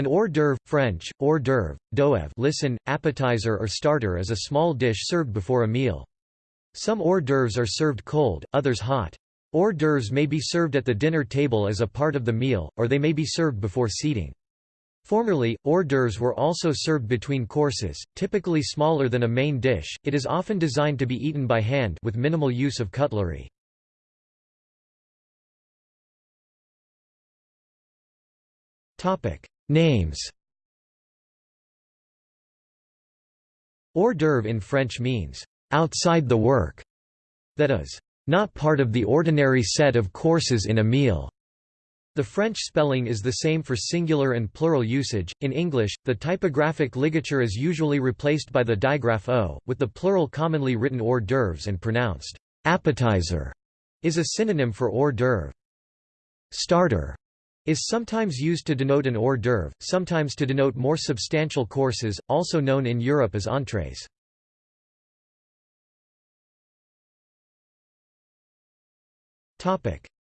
An hors d'oeuvre French, hors d'oeuvre, d'oeuvre listen, appetizer or starter is a small dish served before a meal. Some hors d'oeuvres are served cold, others hot. Hors d'oeuvres may be served at the dinner table as a part of the meal, or they may be served before seating. Formerly, hors d'oeuvres were also served between courses, typically smaller than a main dish. It is often designed to be eaten by hand with minimal use of cutlery. Topic: Names. Hors d'oeuvre in French means outside the work, that is, not part of the ordinary set of courses in a meal. The French spelling is the same for singular and plural usage. In English, the typographic ligature is usually replaced by the digraph o, with the plural commonly written hors d'oeuvres and pronounced appetizer is a synonym for hors d'oeuvre. Starter is sometimes used to denote an hors d'oeuvre, sometimes to denote more substantial courses, also known in Europe as entrees.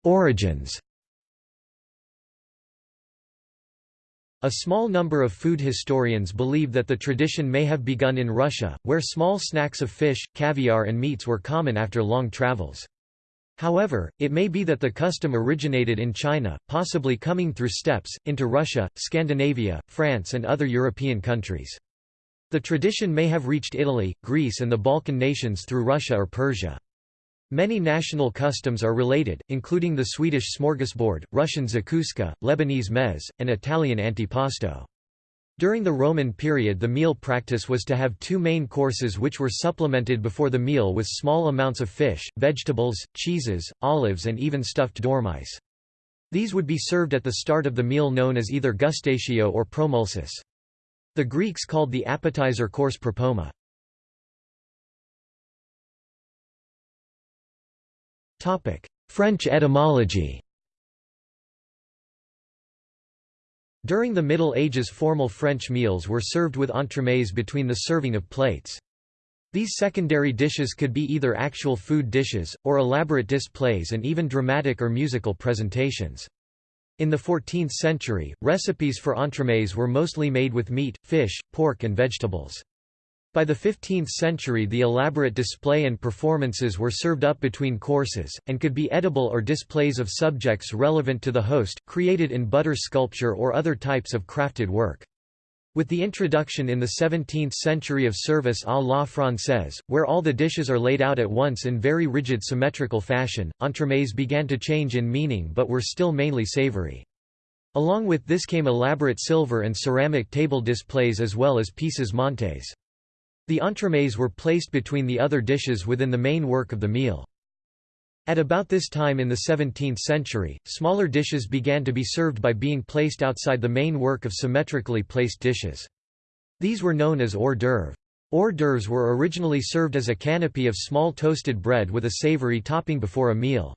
Origins A small number of food historians believe that the tradition may have begun in Russia, where small snacks of fish, caviar and meats were common after long travels. However, it may be that the custom originated in China, possibly coming through steppes, into Russia, Scandinavia, France and other European countries. The tradition may have reached Italy, Greece and the Balkan nations through Russia or Persia. Many national customs are related, including the Swedish smorgasbord, Russian zakuska, Lebanese mez, and Italian antipasto. During the Roman period the meal practice was to have two main courses which were supplemented before the meal with small amounts of fish, vegetables, cheeses, olives and even stuffed dormice. These would be served at the start of the meal known as either gustatio or promulsis. The Greeks called the appetizer course propoma. French etymology During the Middle Ages formal French meals were served with entremets between the serving of plates. These secondary dishes could be either actual food dishes, or elaborate displays and even dramatic or musical presentations. In the 14th century, recipes for entremets were mostly made with meat, fish, pork and vegetables. By the 15th century the elaborate display and performances were served up between courses, and could be edible or displays of subjects relevant to the host, created in butter sculpture or other types of crafted work. With the introduction in the 17th century of service à la française, where all the dishes are laid out at once in very rigid symmetrical fashion, entremets began to change in meaning but were still mainly savory. Along with this came elaborate silver and ceramic table displays as well as pièces montés. The entremets were placed between the other dishes within the main work of the meal. At about this time in the 17th century, smaller dishes began to be served by being placed outside the main work of symmetrically placed dishes. These were known as hors d'oeuvre. Hors d'oeuvres were originally served as a canapé of small toasted bread with a savory topping before a meal.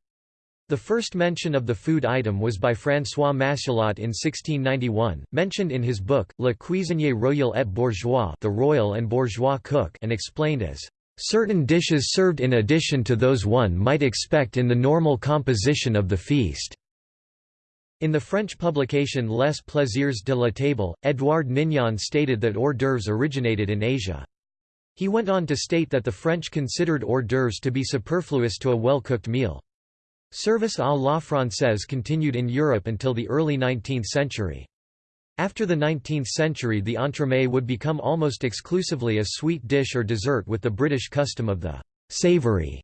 The first mention of the food item was by François Massialot in 1691, mentioned in his book, Le cuisinier royal et bourgeois the royal and bourgeois cook and explained as, "...certain dishes served in addition to those one might expect in the normal composition of the feast." In the French publication Les Plaisirs de la Table, Édouard Nignon stated that hors d'oeuvres originated in Asia. He went on to state that the French considered hors d'oeuvres to be superfluous to a well-cooked meal. Service à la française continued in Europe until the early 19th century. After the 19th century the entremet would become almost exclusively a sweet dish or dessert with the British custom of the «savory»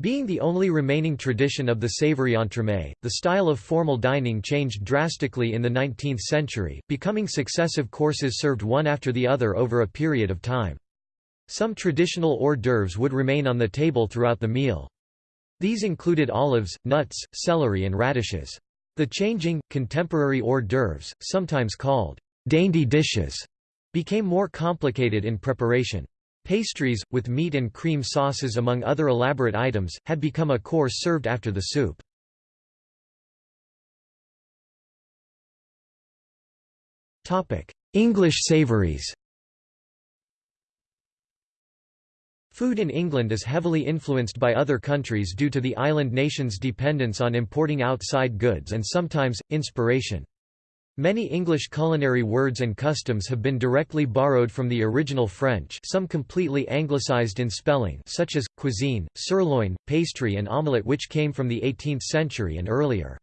being the only remaining tradition of the savory entremet, the style of formal dining changed drastically in the 19th century, becoming successive courses served one after the other over a period of time. Some traditional hors d'oeuvres would remain on the table throughout the meal. These included olives, nuts, celery and radishes. The changing, contemporary hors d'oeuvres, sometimes called dainty dishes, became more complicated in preparation. Pastries, with meat and cream sauces among other elaborate items, had become a course served after the soup. English savouries Food in England is heavily influenced by other countries due to the island nation's dependence on importing outside goods and sometimes, inspiration. Many English culinary words and customs have been directly borrowed from the original French some completely anglicized in spelling such as, cuisine, sirloin, pastry and omelette which came from the 18th century and earlier.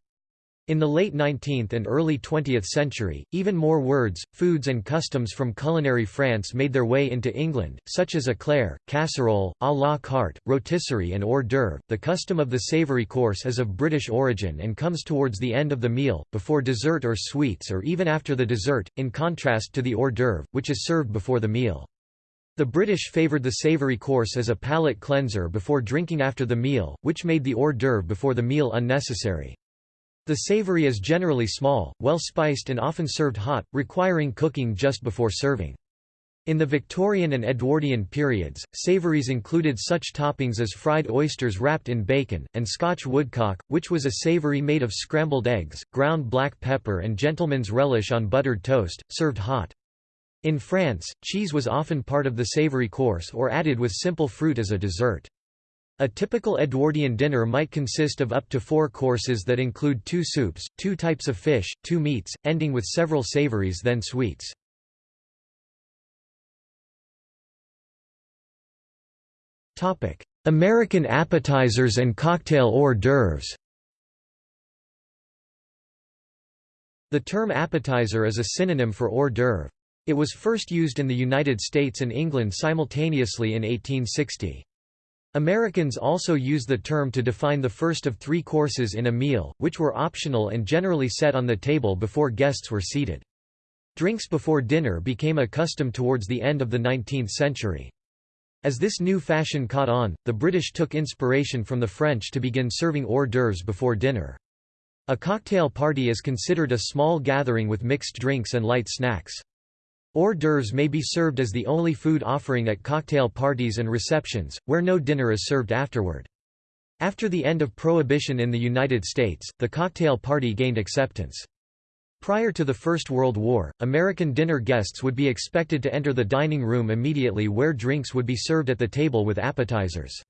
In the late 19th and early 20th century, even more words, foods and customs from culinary France made their way into England, such as éclair, casserole, à la carte, rotisserie and hors d'oeuvre. The custom of the savoury course is of British origin and comes towards the end of the meal, before dessert or sweets or even after the dessert, in contrast to the hors d'oeuvre, which is served before the meal. The British favoured the savoury course as a palate cleanser before drinking after the meal, which made the hors d'oeuvre before the meal unnecessary. The savory is generally small, well spiced and often served hot, requiring cooking just before serving. In the Victorian and Edwardian periods, savouries included such toppings as fried oysters wrapped in bacon, and Scotch woodcock, which was a savoury made of scrambled eggs, ground black pepper and gentleman's relish on buttered toast, served hot. In France, cheese was often part of the savoury course or added with simple fruit as a dessert. A typical Edwardian dinner might consist of up to four courses that include two soups, two types of fish, two meats, ending with several savories then sweets. American appetizers and cocktail hors d'oeuvres The term appetizer is a synonym for hors d'oeuvre. It was first used in the United States and England simultaneously in 1860. Americans also use the term to define the first of three courses in a meal, which were optional and generally set on the table before guests were seated. Drinks before dinner became a custom towards the end of the 19th century. As this new fashion caught on, the British took inspiration from the French to begin serving hors d'oeuvres before dinner. A cocktail party is considered a small gathering with mixed drinks and light snacks. Hors d'oeuvres may be served as the only food offering at cocktail parties and receptions, where no dinner is served afterward. After the end of Prohibition in the United States, the cocktail party gained acceptance. Prior to the First World War, American dinner guests would be expected to enter the dining room immediately where drinks would be served at the table with appetizers.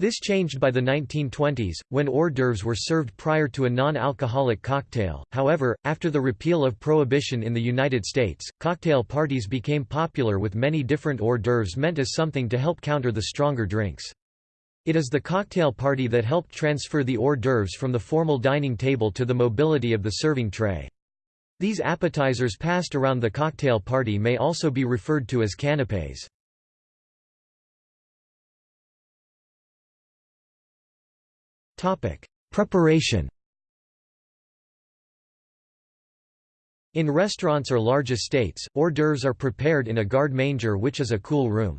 This changed by the 1920s, when hors d'oeuvres were served prior to a non-alcoholic cocktail. However, after the repeal of prohibition in the United States, cocktail parties became popular with many different hors d'oeuvres meant as something to help counter the stronger drinks. It is the cocktail party that helped transfer the hors d'oeuvres from the formal dining table to the mobility of the serving tray. These appetizers passed around the cocktail party may also be referred to as canapés. Preparation. In restaurants or large estates, hors d'oeuvres are prepared in a garde manger which is a cool room.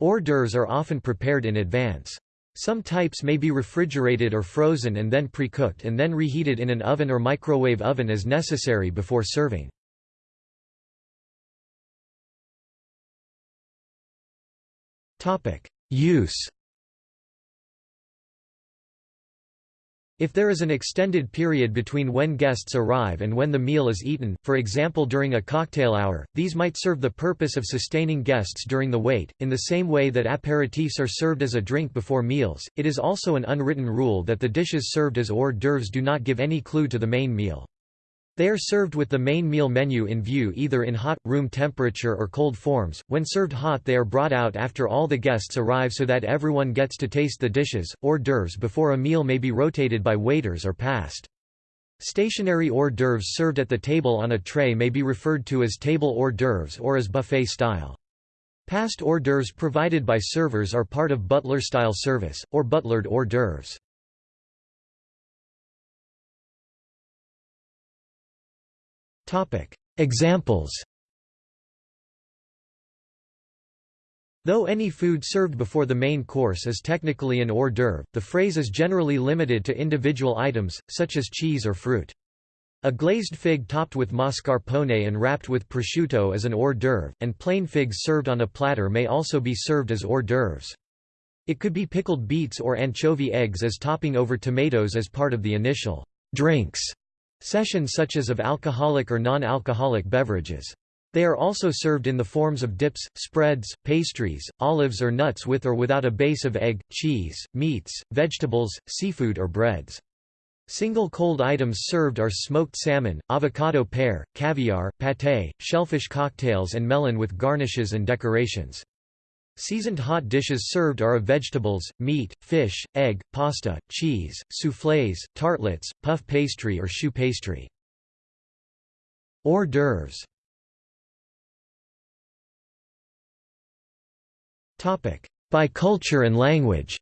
Hors d'oeuvres are often prepared in advance. Some types may be refrigerated or frozen and then pre-cooked and then reheated in an oven or microwave oven as necessary before serving. Use If there is an extended period between when guests arrive and when the meal is eaten, for example during a cocktail hour, these might serve the purpose of sustaining guests during the wait. In the same way that apéritifs are served as a drink before meals, it is also an unwritten rule that the dishes served as hors d'oeuvres do not give any clue to the main meal. They are served with the main meal menu in view either in hot, room temperature or cold forms. When served hot they are brought out after all the guests arrive so that everyone gets to taste the dishes. Hors d'oeuvres before a meal may be rotated by waiters or passed. Stationary hors d'oeuvres served at the table on a tray may be referred to as table hors d'oeuvres or as buffet style. Passed hors d'oeuvres provided by servers are part of butler-style service, or butlered hors d'oeuvres. Examples Though any food served before the main course is technically an hors d'oeuvre, the phrase is generally limited to individual items, such as cheese or fruit. A glazed fig topped with mascarpone and wrapped with prosciutto is an hors d'oeuvre, and plain figs served on a platter may also be served as hors d'oeuvres. It could be pickled beets or anchovy eggs as topping over tomatoes as part of the initial drinks Sessions such as of alcoholic or non-alcoholic beverages. They are also served in the forms of dips, spreads, pastries, olives or nuts with or without a base of egg, cheese, meats, vegetables, seafood or breads. Single cold items served are smoked salmon, avocado pear, caviar, pâté, shellfish cocktails and melon with garnishes and decorations. Seasoned hot dishes served are of vegetables, meat, fish, egg, pasta, cheese, soufflés, tartlets, puff pastry or choux pastry. Hors d'oeuvres. By culture and language.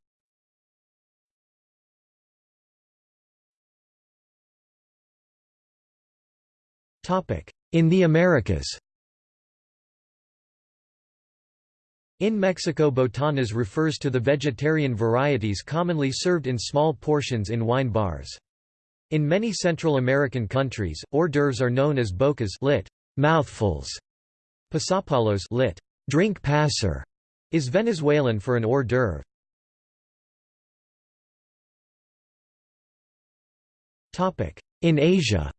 In the Americas In Mexico botanas refers to the vegetarian varieties commonly served in small portions in wine bars. In many Central American countries, hors d'oeuvres are known as bocas lit, mouthfuls. Pasapalos lit, drink passer, is Venezuelan for an hors d'oeuvre. In Asia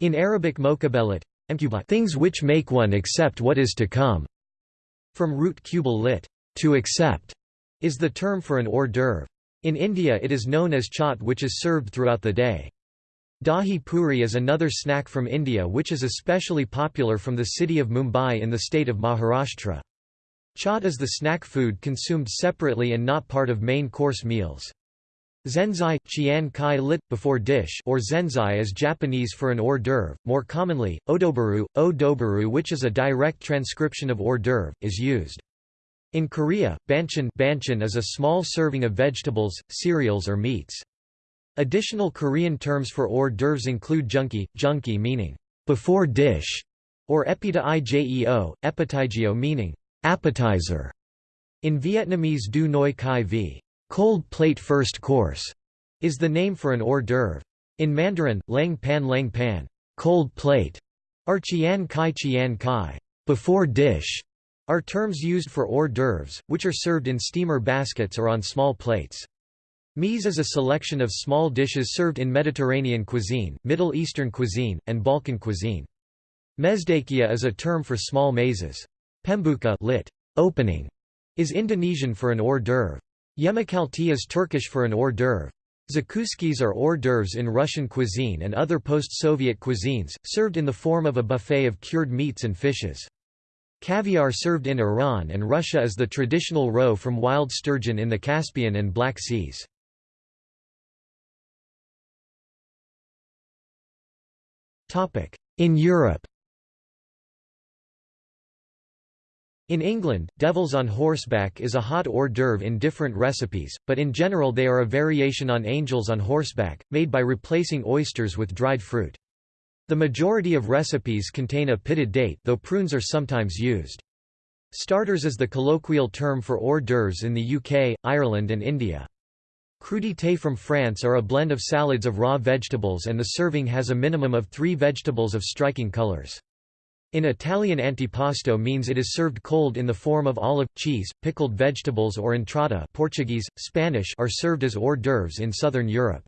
In Arabic mokabelet, things which make one accept what is to come, from root kubal lit, to accept, is the term for an hors d'oeuvre. In India it is known as chaat which is served throughout the day. Dahi puri is another snack from India which is especially popular from the city of Mumbai in the state of Maharashtra. Chaat is the snack food consumed separately and not part of main course meals. Zenzai chian kai lit, before dish or zenzai is Japanese for an hors d'oeuvre, more commonly, odobaru, o which is a direct transcription of hors d'oeuvre, is used. In Korea, banchan, banchan is a small serving of vegetables, cereals or meats. Additional Korean terms for hors d'oeuvres include junki, junki meaning, before dish, or epita ijeo, meaning, appetizer. In Vietnamese du noi kai vi Cold plate first course is the name for an hors d'oeuvre. In Mandarin, lang pan lang pan cold plate, or chian kai chian kai before dish, are terms used for hors d'oeuvres, which are served in steamer baskets or on small plates. Meze is a selection of small dishes served in Mediterranean cuisine, Middle Eastern cuisine, and Balkan cuisine. Mezdakia is a term for small mezes. Pembuka lit, opening, is Indonesian for an hors d'oeuvre. Yemekalti is Turkish for an hors d'oeuvre. Zakuskis are hors d'oeuvres in Russian cuisine and other post-Soviet cuisines, served in the form of a buffet of cured meats and fishes. Caviar served in Iran and Russia is the traditional roe from wild sturgeon in the Caspian and Black Seas. In Europe In England, devils on horseback is a hot hors d'oeuvre in different recipes, but in general they are a variation on angels on horseback, made by replacing oysters with dried fruit. The majority of recipes contain a pitted date though prunes are sometimes used. Starters is the colloquial term for hors d'oeuvres in the UK, Ireland and India. Crudités from France are a blend of salads of raw vegetables and the serving has a minimum of three vegetables of striking colours. In Italian antipasto means it is served cold in the form of olive, cheese, pickled vegetables or entrada Portuguese, Spanish are served as hors d'oeuvres in southern Europe.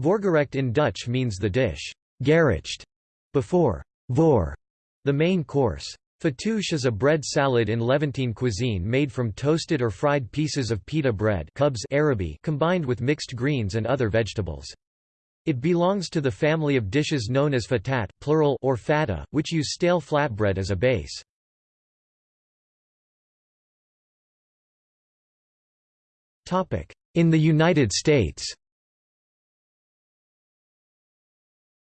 Voorgerecht in Dutch means the dish gerecht before voor, the main course. Fattoush is a bread salad in Levantine cuisine made from toasted or fried pieces of pita bread Arabi combined with mixed greens and other vegetables. It belongs to the family of dishes known as fatat plural or fata, which use stale flatbread as a base. In the United States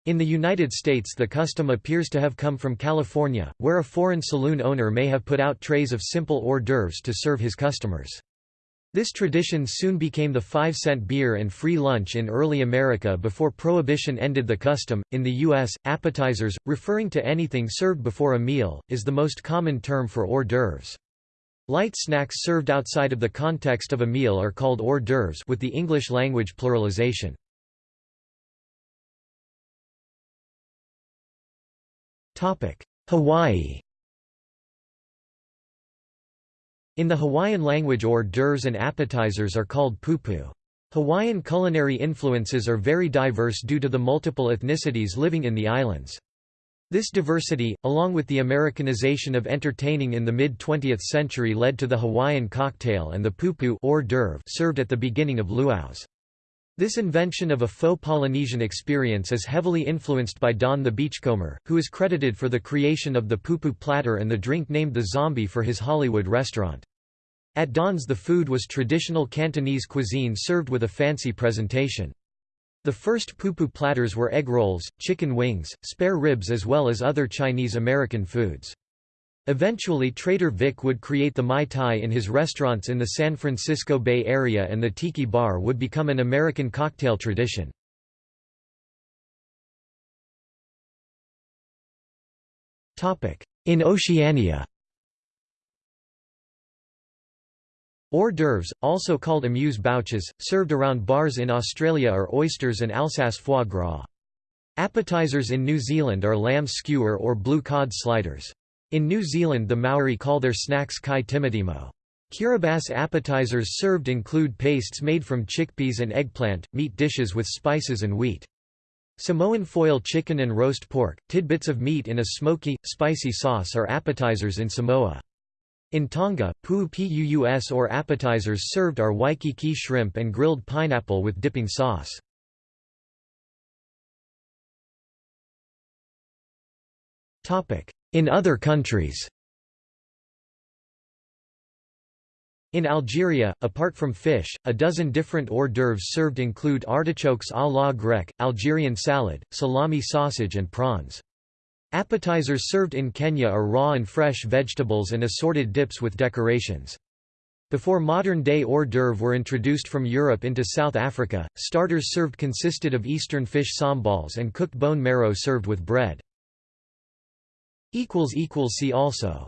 In the United States the custom appears to have come from California, where a foreign saloon owner may have put out trays of simple hors d'oeuvres to serve his customers. This tradition soon became the 5 cent beer and free lunch in early America before Prohibition ended the custom. In the U.S., appetizers, referring to anything served before a meal, is the most common term for hors d'oeuvres. Light snacks served outside of the context of a meal are called hors d'oeuvres with the English language pluralization. Hawaii In the Hawaiian language hors d'oeuvres and appetizers are called pupu. Hawaiian culinary influences are very diverse due to the multiple ethnicities living in the islands. This diversity, along with the Americanization of entertaining in the mid-20th century led to the Hawaiian cocktail and the pupu hors d'oeuvre served at the beginning of luau's. This invention of a faux Polynesian experience is heavily influenced by Don the Beachcomber, who is credited for the creation of the pupu platter and the drink named the zombie for his Hollywood restaurant. At Don's the food was traditional Cantonese cuisine served with a fancy presentation. The first pupu platters were egg rolls, chicken wings, spare ribs as well as other Chinese-American foods. Eventually Trader Vic would create the Mai Tai in his restaurants in the San Francisco Bay Area and the Tiki Bar would become an American cocktail tradition. In Oceania Hors d'oeuvres, also called amuse-bouches, served around bars in Australia are oysters and Alsace foie gras. Appetizers in New Zealand are lamb skewer or blue cod sliders. In New Zealand the Maori call their snacks kai timotimo. Kiribati appetizers served include pastes made from chickpeas and eggplant, meat dishes with spices and wheat. Samoan foil chicken and roast pork, tidbits of meat in a smoky, spicy sauce are appetizers in Samoa. In Tonga, pu'us or appetizers served are waikiki shrimp and grilled pineapple with dipping sauce. In other countries In Algeria, apart from fish, a dozen different hors d'oeuvres served include artichokes à la grecque, Algerian salad, salami sausage and prawns. Appetizers served in Kenya are raw and fresh vegetables and assorted dips with decorations. Before modern-day hors d'oeuvre were introduced from Europe into South Africa, starters served consisted of eastern fish sambals and cooked bone marrow served with bread. See also